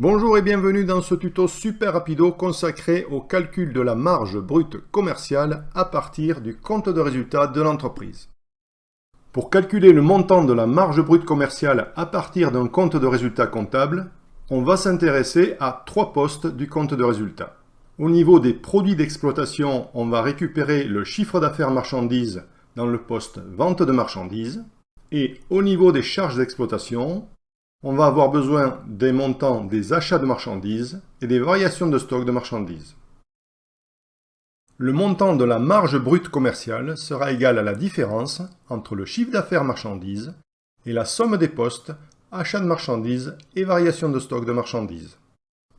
Bonjour et bienvenue dans ce tuto super rapido consacré au calcul de la marge brute commerciale à partir du compte de résultat de l'entreprise. Pour calculer le montant de la marge brute commerciale à partir d'un compte de résultat comptable, on va s'intéresser à trois postes du compte de résultat. Au niveau des produits d'exploitation, on va récupérer le chiffre d'affaires marchandises dans le poste vente de marchandises. Et au niveau des charges d'exploitation, on va avoir besoin des montants des achats de marchandises et des variations de stock de marchandises. Le montant de la marge brute commerciale sera égal à la différence entre le chiffre d'affaires marchandises et la somme des postes achats de marchandises et variation de stock de marchandises.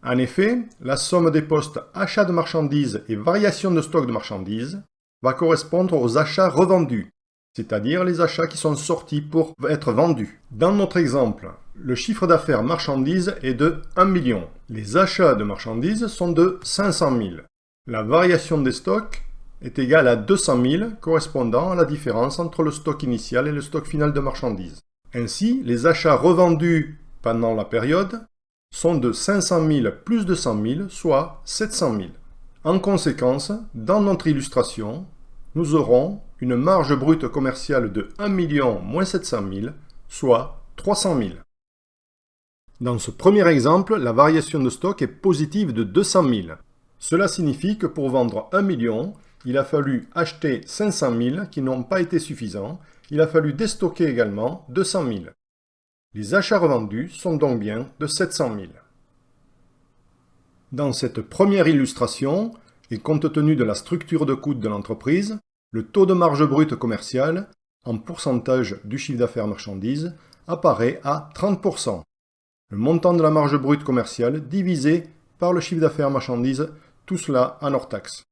En effet, la somme des postes achats de marchandises et variation de stock de marchandises va correspondre aux achats revendus, c'est-à-dire les achats qui sont sortis pour être vendus. Dans notre exemple, le chiffre d'affaires marchandises est de 1 million. Les achats de marchandises sont de 500 000. La variation des stocks est égale à 200 000, correspondant à la différence entre le stock initial et le stock final de marchandises. Ainsi, les achats revendus pendant la période sont de 500 000 plus 200 000, soit 700 000. En conséquence, dans notre illustration, nous aurons une marge brute commerciale de 1 million moins 700 000, soit 300 000. Dans ce premier exemple, la variation de stock est positive de 200 000. Cela signifie que pour vendre 1 million, il a fallu acheter 500 000 qui n'ont pas été suffisants. Il a fallu déstocker également 200 000. Les achats revendus sont donc bien de 700 000. Dans cette première illustration, et compte tenu de la structure de coût de l'entreprise, le taux de marge brute commerciale, en pourcentage du chiffre d'affaires marchandises, apparaît à 30% le montant de la marge brute commerciale divisé par le chiffre d'affaires marchandises, tout cela en hors taxe.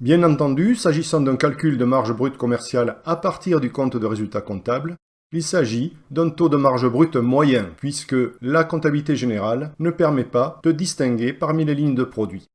Bien entendu, s'agissant d'un calcul de marge brute commerciale à partir du compte de résultat comptable, il s'agit d'un taux de marge brute moyen, puisque la comptabilité générale ne permet pas de distinguer parmi les lignes de produits.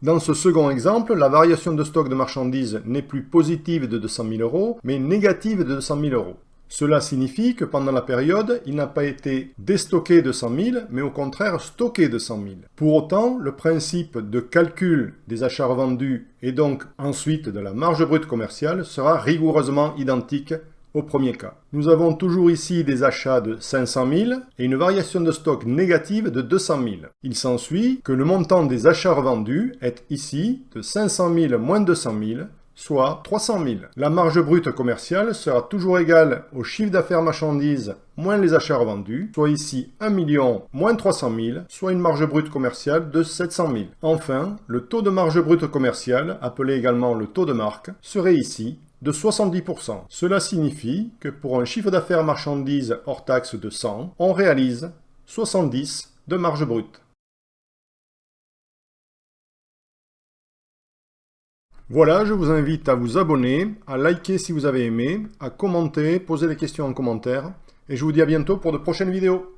Dans ce second exemple, la variation de stock de marchandises n'est plus positive de 200 000 euros, mais négative de 200 000 euros. Cela signifie que pendant la période, il n'a pas été déstocké de 100 000, mais au contraire stocké de 100 000. Pour autant, le principe de calcul des achats revendus et donc ensuite de la marge brute commerciale sera rigoureusement identique au premier cas. Nous avons toujours ici des achats de 500 000 et une variation de stock négative de 200 000. Il s'ensuit que le montant des achats revendus est ici de 500 000 moins 200 000, soit 300 000. La marge brute commerciale sera toujours égale au chiffre d'affaires marchandises moins les achats revendus, soit ici 1 million moins 300 000, soit une marge brute commerciale de 700 000. Enfin, le taux de marge brute commerciale, appelé également le taux de marque, serait ici de 70%. Cela signifie que pour un chiffre d'affaires marchandises hors taxe de 100, on réalise 70 de marge brute. Voilà, je vous invite à vous abonner, à liker si vous avez aimé, à commenter, poser des questions en commentaire, et je vous dis à bientôt pour de prochaines vidéos.